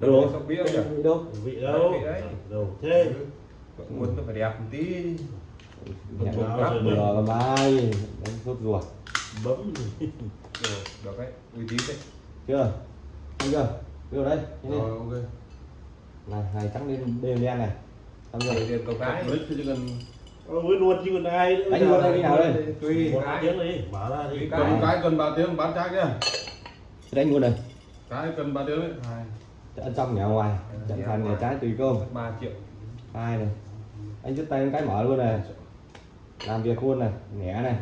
Đâu? sóc bia nhỉ? Vị đâu? vị đâu đấy. đâu? thế. Muốn nó phải đẹp một tí. Rồi. bừa mai. Đánh sốt ruột. Bấm. Được được đấy. Uy tín đấy. Chưa? Anh chưa? Đưa đây nhanh lên. rồi ok. Này này trắng lên đều đen này. Xong rồi. Rồi tiền cầu cái. Chỉ cần với luôn chứ còn ai nữa. Đánh luôn đây đi nào đây? tùy một cái tiếng đi bảo ra đi. Cái. cần 3 tiếng bán trái nhá đánh luôn đây. Cái cần 3 tiếng đấy. Hai ở trong nhà ngoài trận thành nhà trái tùy cơm. Mất ba triệu. Hai này. Anh dứt tay một cái mở luôn này. Làm việc luôn này nhẹ này.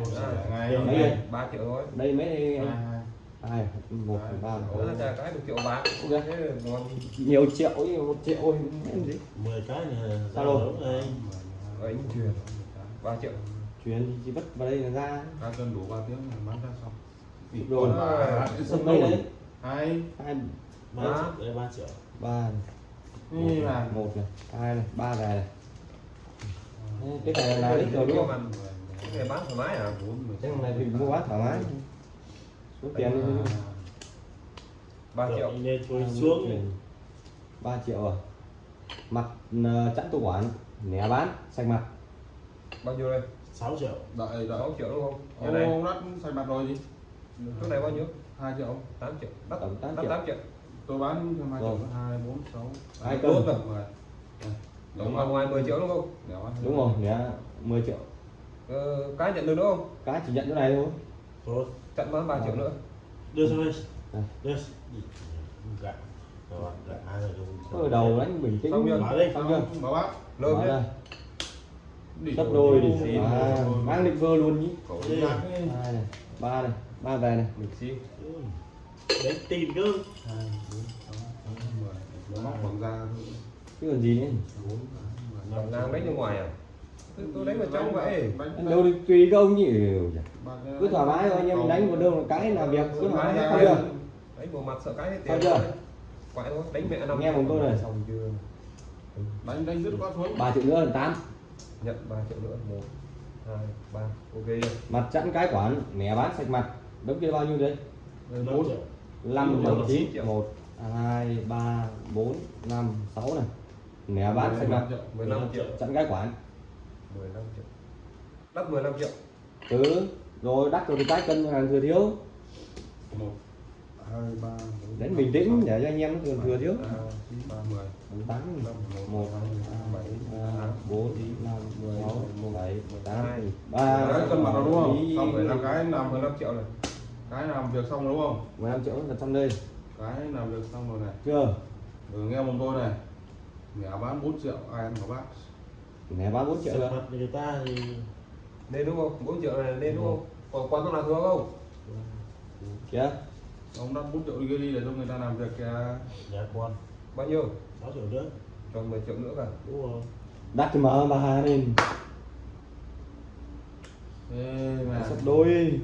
Ngày Mấy đây? ba triệu thôi. Đây mấy hai anh hai. Hai một ba cái được triệu ngon. Nhiều triệu một triệu em 10 cái này Sao đâu? đây. Ấy truyền ba triệu. Chuyển thì chỉ vứt vào đây là ra. Cái cần đủ 3 tiếng bán ra xong. Rồi. ba đây đấy? Hai. Hai ba đây ba triệu. Ba là này, một này. Hai này ba này này. Cái này là đích rồi đúng không cái này bán thoải mái à? Cái này thì mua bán thoải mái. Số tiền ba triệu. anh nên thôi xuống. 3 triệu à? Mặt ờ, chẵn tu quản nẻ bán. Sạch mặt. Bao nhiêu đây? 6 triệu. Đợi đợi. Sáu triệu đúng không? Cái này ông đắt xài mặt rồi gì cái này bao nhiêu? 2 triệu. Tám triệu. Đắt Tổng tám đắt triệu. Dạ. tám triệu tôi bán cho 2 triệu Rồi. 2 4 6 Hai cân. rồi đúng ngoài ngoài 10 triệu đúng không? Đúng rồi nẻ 10 triệu. Ờ, cái nhận được đúng không? Cái chỉ nhận chỗ này thôi. Thôi. Chặn bán ba triệu nữa. Đưa sang đây Đây. đưa rồi hai rồi ở đầu đánh bình tĩnh. Xong chưa? Xong chưa? Bảo bác lơm Mở nhé ra. Đi gấp đôi đi Xí. à, mang định vơ luôn hai này ba này ba về này. Mình xí đấy tìm cơ. 2 4 6 10 nó móc bằng da thôi chứ còn gì nữa 4 Còn ngang đánh ra ngoài à? Tôi, đánh vào trong vậy. Anh đâu đi tùy các ông nhỉ? Ba cái- cứ thoải mái thôi anh em đánh một đường cái làm việc. Cứ thoải mái không chưa đánh bộ mặt sợ cái hết tiền chưa? quậy thôi đánh mẹ năm Nghe một câu này. xong chưa đánh đánh dứt quá xuống. 3 triệu nữa là 8 nhận 3 triệu nữa một hai ba. Ok. Mặt chẵn cái quản nẻ bán sạch mặt. Đống kia bao nhiêu đấy 4 triệu 5 Triệu. 7 9 1 2 3 4 5 6 này. Nẻ bán sạch mặt 15 triệu chẵn cái quản 15 triệu. Đắt 15 triệu. Ừ rồi đắt rồi thì cái cân hàng thừa thiếu. 1 2 3 4 đánh bình tĩnh để cho anh em thừa thừa thiếu. 3 3 10 tám một bảy ba bốn năm sáu bảy tám Hai. ba Đấy, cân mặt rồi đúng không? Xong rồi là cái làm 15 triệu này cái làm việc xong rồi đúng không? 15 triệu là trong đây. Cái làm việc xong rồi này. Chưa? Rồi nghe một tôi này. Mẹ bán 4 triệu ai ăn của bác? Nẻ bán 4 triệu rồi. mặt người ta thì nên đúng không? 4 triệu này nên đúng không? Còn quán thuốc nào thừa không? Kìa ông đắt 4 triệu đi kia đi để cho người ta làm việc kìa. Nhà con bao nhiêu? 6 triệu nữa cho 10 triệu nữa cả. Đúng rồi. Đắt thì mở bà lên Ê, mà sắp đôi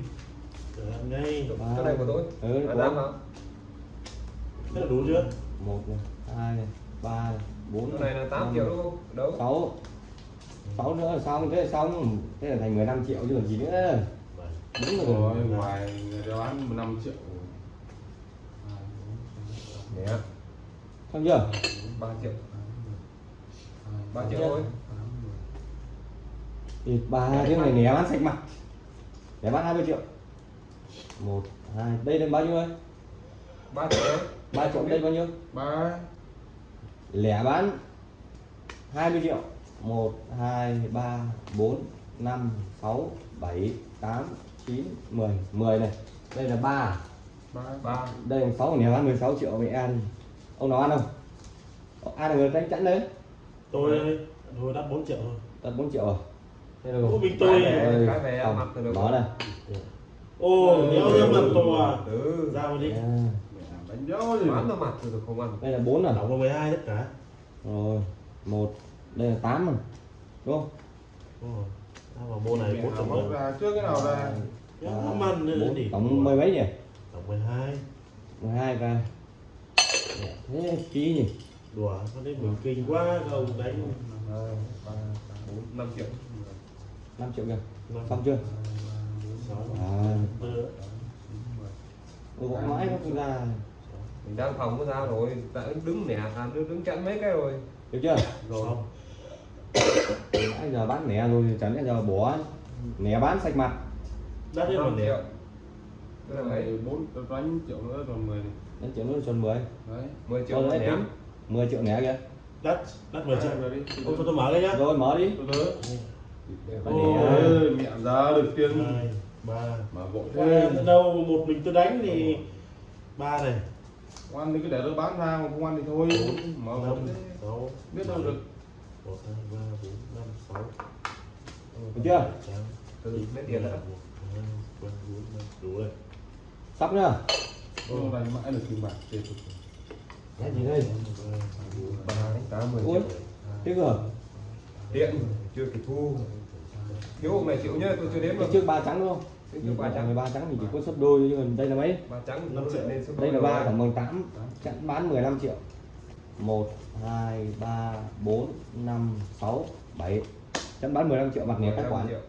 Để cái này của tôi. Ừ, dám hả thế là đủ chưa? Một này hai này ba này bốn cái này là 8 triệu đúng không? Đâu? Sáu. Sáu nữa là xong thế là xong. Thế là thành 15 triệu chứ còn gì nữa. Bảy. đúng rồi. Rồi ngoài người bán 15 triệu. Nhé xong chưa? 3 triệu. 3 triệu thôi. Thì ba tiếng này nẻ bán sạch mặt. Nẻ bán 20 triệu một hai đây là bao nhiêu đây 3 triệu 3 triệu đây bao nhiêu? Ba. Lẻ bán 20 triệu. 1 2 3 4 5 6 7 8 9 10 10 này. Đây là 3 ba ba. Đây là 6 nẻ bán 16 triệu mẹ ăn. Ông nào ăn không? Ông ai là người đánh chẵn đấy. Tôi tôi đắt 4 triệu thôi tận 4 triệu rồi. Thế là Ủa, mình tôi Cái về mặt từ được đó này ô nhớ ra mặt to à? Ừ. Ra vào đi. À, mẹ đánh gì bán ra mặt được không ăn. Đây là 4 rồi tổng vào 12 tất cả rồi một đây là 8 rồi đúng không? Rồi ra vào mô này mẹ 4 triệu móc nữa ra trước cái nào ra? Nó ăn nữa bốn, đi tổng mười mấy nhỉ? Tổng 12 12 về Dạ, thế ký nhỉ? Đùa con đấy mình kinh quá không đánh. Hai ba bốn năm triệu. 5 triệu kìa. Xong chưa gõ mãi nó không ra. Mình đang phòng có ra rồi đã đứng nẻ à đứng, đứng chặn mấy cái rồi. Được chưa? Rồi. Anh giờ bán nẻ rồi chẳng lẽ giờ bỏ nẻ bán sạch mặt. Để triệu tức là mấy Này, bốn đánh triệu nữa còn 10 này. đến triệu nữa tròn 10 đấy. 10 triệu đấy tính. 10 triệu nẻ kìa. Đất đất 10 triệu. Rồi đi Ô, tôi tôi mở cái nhá. Rồi mở đi. Từ từ Ôi. Ôi, mẹ ra được tiền ba. Mà Qua thế đâu một mình tôi đánh thì ba này. Ăn thì cứ để tôi bán ra mà không ăn thì thôi. Vội thế sáu. Biết đâu được. Một hai ba bốn năm sáu. Được chưa? Từ lấy tiền bốn đủ rồi. Sắp nhá Hôm nay mãi được tiền bạc tiền cái gì đây? Ba tám mười triệu thế cơ điện chưa kịp thu thiếu hôm này chịu nhá tôi chưa đếm cái được trước ba trắng đúng không? Cái trước ba trắng. Ba trắng thì chỉ có sấp đôi chứ còn đây là mấy? Ba trắng Năm nó triệu. lên số đây là ba tổng bằng 8 chẵn bán 15 triệu. 1 2 3 4 5 6 7 chẵn bán 15 triệu mặt nẻ các 15 khoản triệu.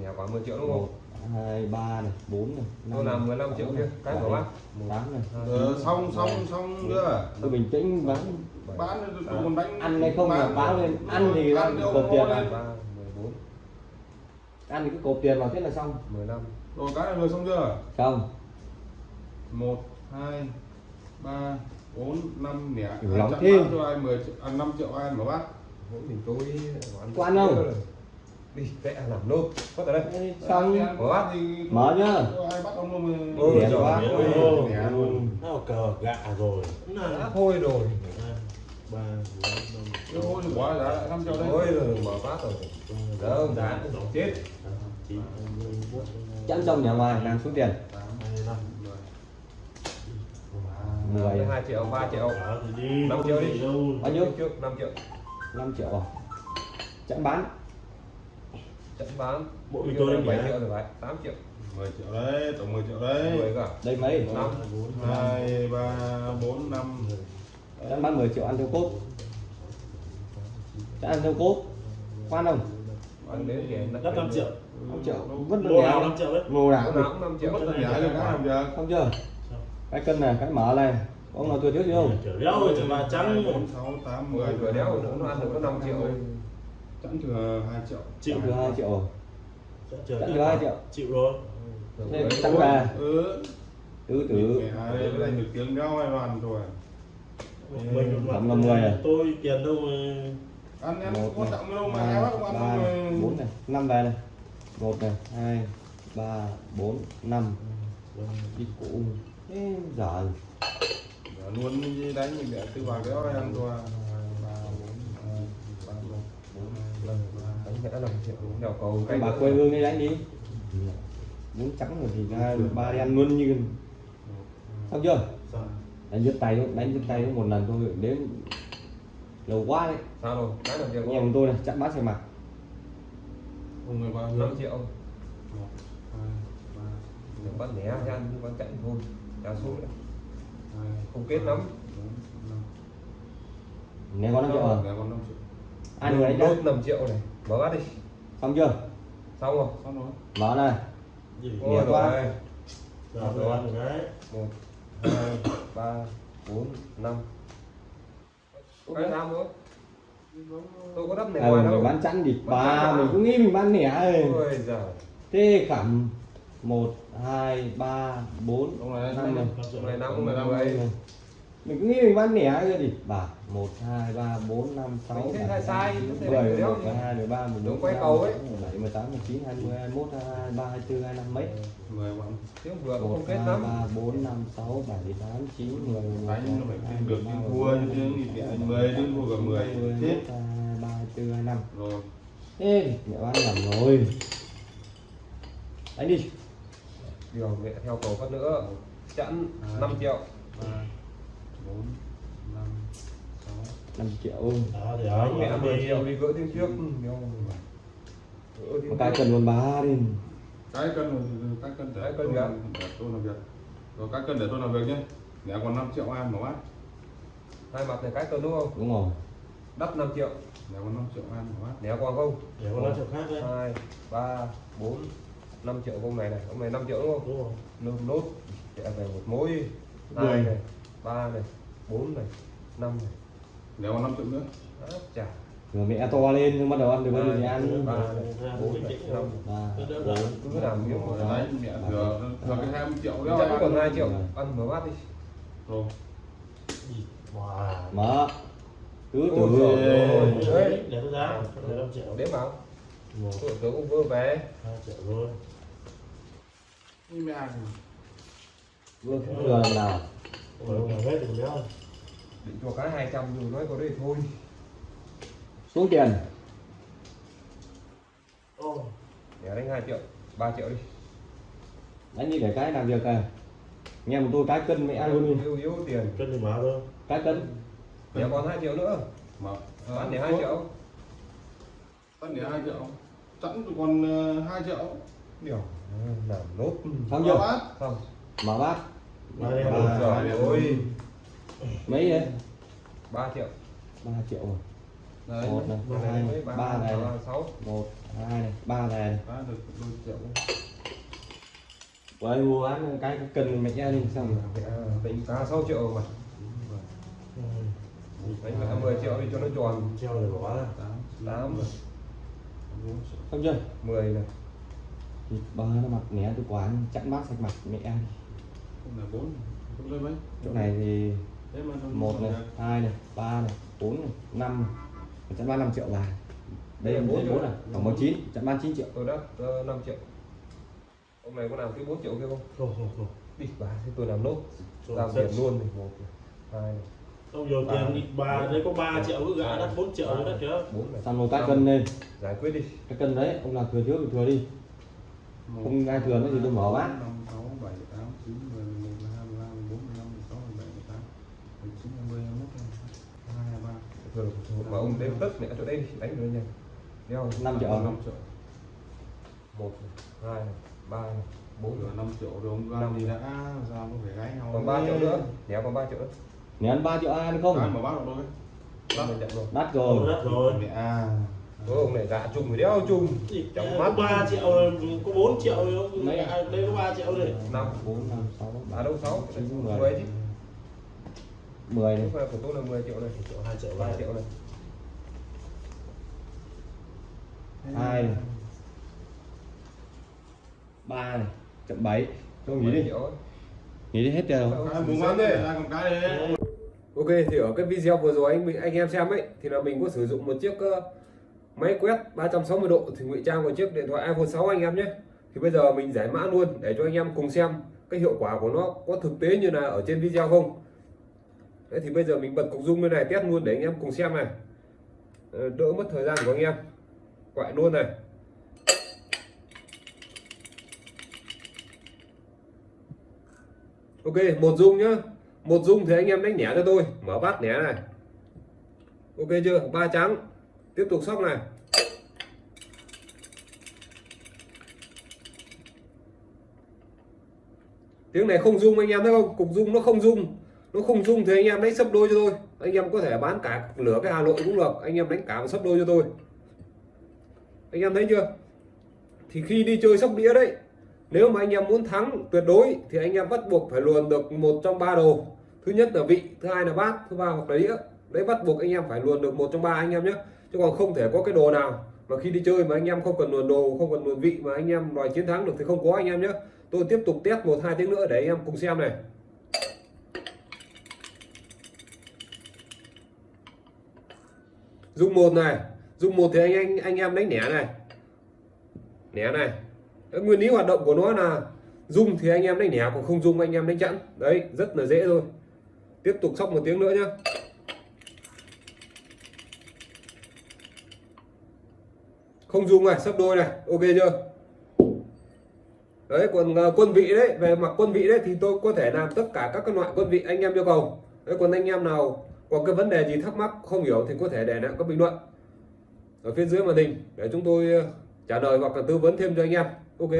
Nẻ khoảng 10 triệu đúng 1 không 2 3 này 4 này tôi làm 15 triệu kia. Cái của bác. 8 này. Ờ, xong xong xong chưa? tôi bình tĩnh bán. Bán còn đánh ăn hay không là báo lên. Ăn thì ăn mua tiền lên. ba mười bốn ăn cứ cột tiền vào thế là xong. Mười lăm. Rồi cái này vừa xong chưa? Không. Một hai ba bốn năm nẻ Nhiều Ai lắm thế. bán cho ai 10 triệu à, 5 triệu ai mà bác mỗi mình tôi Có ăn không? đi vẽ làm nốt. Có tại đây. Xong. Có bác thì Mở nhá. có ai bắt ông Nẻ luôn. Nó cờ gạ rồi. Thôi rồi ba rồi mở phát rồi. Đỡ ông giá chết. Chẵn trong nhà ngoài đang xuống tiền. Mười. Hai triệu ba triệu. Năm triệu đi. Bao nhiêu? Trước năm triệu. Năm triệu à? Chẵn bán. Chẵn bán. Mỗi mình tôi bảy triệu rồi phải. Tám triệu. 10 triệu đấy, tổng 10 triệu đấy. À? Đây mấy? 5 2 3 4 5 Ờ, đấy, đang bán 10 triệu ăn theo cốt. Đã ăn theo cốt. Quan không ăn đến thì đất 5 triệu. 5 triệu. Vất lô nào? 5 triệu đấy ngô nào? Cũng 5 triệu. Vẫn nhớ được không giờ không chưa? Cái cân này cái mở này. Ông là thừa thiếu gì không chở đéo rồi chở bà trắng. 4, 6, 8, 10 tuổi đéo nó ăn được có 5 triệu. Chẵn thừa 2 triệu. Chịu thừa 2 triệu. Chẵn thừa 2 triệu. chịu rồi. Thế tăng ra, ừ. Tứ tứ. Cái này được tiếng đéo ai đoàn rồi mình một Tổng là 10 à? tôi tiền đâu mà ăn em một có này, trọng đâu mà em không ăn bốn này năm về này. Một này hai ba bốn năm. Đi cụ thế giờ luôn đi đánh mình để tư vào đéo ai ăn rồi hai ba bốn hai ba bốn bốn năm ba đánh vẽ 5 triệu đèo cầu cái bà quê hương đi đánh đi. Muốn trắng rồi thì ra ba đi ăn luôn như xong chưa đánh giật tay đánh giật tay một lần thôi đến lâu quá đấy sao rồi cái 5 triệu anh em tôi này chặn bát xe mặt không người bao nhiêu 5 triệu một hai ba đừng bắt né ra nhưng bắt chạy thôi đá số hai Không kết lắm. nếu có năm triệu triệu ai người đánh đốt nhá 5 triệu này mở bắt đi xong chưa xong rồi xong rồi mở này gì quá. rồi rồi được đấy một hai ba bốn năm. Năm tôi có đắp này à, ngoài đâu. bán chẵn thì ba à? mình cũng nghĩ mình bán nẻ rồi ôi giời. Thế khẩm một hai ba bốn năm. này năm năm Mười lăm. mười mình cứ nghĩ mình bán lẻ rồi gì? Bảo một hai ba bốn năm sáu bảy mười một mười hai mười ba mười bốn mười cầu mười bảy mười tám mười chín hai mươi hai mốt hai ba hai bốn hai năm mấy? Mười vừa không kết lắm. ba bốn năm sáu bảy tám chín mười anh phải thêm được nhưng thua chứ thì anh mười đến thua cả mười. chết ba hai tư hai năm rồi. Thế mẹ bán nhầm rồi. Đánh đi. Điều mẹ theo cầu phát nữa. Chẵn 5 à. triệu. À. 4 5 6 5 triệu. Đó thì đó mẹ 10 triệu. thì vỡ tiếng trước. Ừ, mà cái cần còn ba đi. Cái cần cái cần để tôi làm việc rồi cái cần để tôi làm việc nhé. Để còn 5 triệu em mà bác. Hai mặt này cái cần đúng không? Đúng rồi. Đắp 5 triệu. Để còn 5 triệu em mà bác. Để còn không? Để còn 5 triệu khác đấy. 2 3 4 5 triệu con này này. Con này 5 triệu đúng không? Đúng rồi. Nốt. Nốt về một mối. Hai này ba này bốn này năm này. Nếu mà năm triệu nữa. Chà. Rồi mẹ to lên nhưng bắt đầu ăn được bao nhiêu thì ăn ba bốn năm. Ba cứ làm kiểu Rồi đó đấy mẹ thừa thừa cái 20 triệu chắc đó còn hai triệu. Rồi. ăn mở bát đi. Rồi. Mở cứ từ. Đấy, để nó ra, để 5 triệu. đếm vào Một, tôi tôi cũng vừa về. Hai triệu luôn. như mẹ. Vừa cũng lần nào Ủa, mà hết được béo. định cho cái 200 rồi nói có đây thôi. Xuống tiền? Ô, để đánh 2 triệu 3 triệu đi. Đánh như để cái làm việc này nghe một tôi cái cân mẹ ăn luôn đi. Yếu yếu tiền. Cân thì mở thôi. cái cân. Để còn 2 triệu nữa. Mà bán để 2 triệu. Bán để 2 triệu. Sẵn tụi còn ờ, 2 triệu. Điều. Làm nốt. Xong Chưa? Bát. Không mở bát Ba- mở. rồi ôi. Mấy đấy 3 triệu. Ba triệu rồi. Đấy. Một này. Hai ba ba này. ba, sáu. Một hai này. Ba này bán Vậy mua ăn cái cân mẹ đi xong rồi. Tính giá 6 triệu mà. Ừ. đánh cả 10 triệu đi cho nó tròn. Treo rồi bỏ ra. tám Tám. không chưa? 10 này thì ba nó mặc né từ quán chặn bát sạch mặt mẹ ăn chỗ này thì một này hai này ba này bốn này năm này. Ba năm triệu bài đây là bốn bốn à? này. Ừ. Tổng ba chín chặn ba chín triệu. Ờ, tôi đó ờ, năm triệu. Hôm nay có làm cái bốn triệu kia không? Không không không. Đi bà thì tôi làm nốt. Làm tiền luôn này một hai này. Không nhiều tiền bà đấy có 3 triệu cứ gã đắt 4 triệu rồi đó kìa. Xong rồi các cân lên. Giải quyết đi. Các cân đấy ông làm thừa trước thì thừa đi. Không ai thừa nữa thì tôi mở bát. 6, 7, 8, 9, 10, 19 rồi mà ông đếm tất mẹ chỗ đây đi đánh được nhanh đeo 5 triệu. 5 triệu. 1 2 3 4 rồi 5 triệu rồi ông ra thì đã ra không phải gái nhau còn 3 triệu nữa. Đéo còn 3 triệu nữa. Nếu ăn 3 triệu ai được không? Ăn mà bắt được thôi đắt rồi. Đắt rồi. Mẹ à Ô, ông này dạ chung phải đeo chung. Chẳng mắt 3 triệu, có 4 triệu Đấy, đây có 3 triệu rồi. 5, 4, 5, 6 À đâu 6, 10 chứ mười này Lúc này của tôi là 10 triệu này Triệu, 2 triệu, 3 3 triệu này. Hai này. ba này chậm bảy. Không nghĩ 10 đi triệu. Nghĩ đi hết ai muốn bán đi. Còn cái đi. Ok thì ở cái video vừa rồi anh anh em xem ấy thì là mình có sử dụng một chiếc ờ, máy quét 360 độ thì ngụy trang một chiếc điện thoại iPhone 6 anh em nhé. Thì bây giờ mình giải mã luôn để cho anh em cùng xem cái hiệu quả của nó có thực tế như là ở trên video không. Đấy thì bây giờ mình bật cục rung lên này test luôn để anh em cùng xem này. Ờ, đỡ mất thời gian của anh em. Quậy luôn này. Ok, một dung nhá. Một dung thì anh em đánh nhẹ cho tôi, mở bát nhẹ này. Ok chưa? Ba trắng. Tiếp tục sóc này. Tiếng này không dung anh em thấy không? Cục dung nó không dung. Nó không chung thì anh em đánh sấp đôi cho tôi. Anh em có thể bán cả lửa cái Hà Nội cũng được. Anh em đánh cả một sấp đôi cho tôi. Anh em thấy chưa? Thì khi đi chơi sóc đĩa đấy, nếu mà anh em muốn thắng tuyệt đối thì anh em bắt buộc phải luồn được một trong ba đồ thứ nhất là vị, thứ hai là bát, thứ ba hoặc là đĩa đấy, bắt buộc anh em phải luồn được một trong ba anh em nhé chứ còn không thể có cái đồ nào mà khi đi chơi mà anh em không cần luồn đồ, không cần luồn vị mà anh em đòi chiến thắng được thì không có anh em nhé tôi tiếp tục test một hai tiếng nữa để anh em cùng xem này dung một này. Dung một thì anh anh anh em đánh nẻ này. Nẻ này. Cái nguyên lý hoạt động của nó là dung thì anh em đánh nẻ còn không dung anh em đánh chẵn. Đấy, rất là dễ thôi. Tiếp tục sóc một tiếng nữa nhá. Không dung này sấp đôi này. Ok chưa? Đấy, còn à, quân vị đấy, về mặt quân vị đấy thì tôi có thể làm tất cả các loại quân vị anh em yêu cầu. Đấy, còn anh em nào có cái vấn đề gì thắc mắc, không hiểu thì có thể để lại các bình luận. Ở phía dưới màn hình, để chúng tôi ờ, trả lời hoặc là tư vấn thêm cho anh em. Ok.